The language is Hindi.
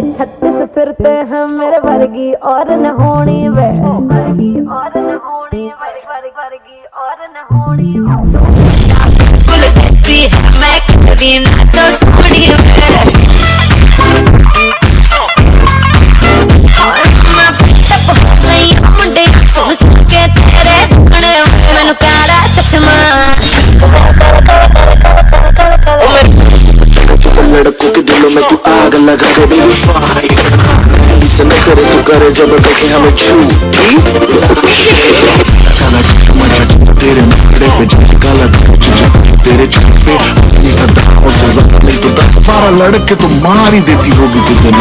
छत्तीस फिरते हैं मेरे वर्गी और न होनी वे। वर्गी और न होनी वर्गी और न होनी मैं लगा दे बेबी फाइन से न करे तू करे जब देखे हमें छू तेरे मुखड़े पे जैसे तेरे पे नहीं तो दस बारह लड़के तो मार ही देती होगी तू दिन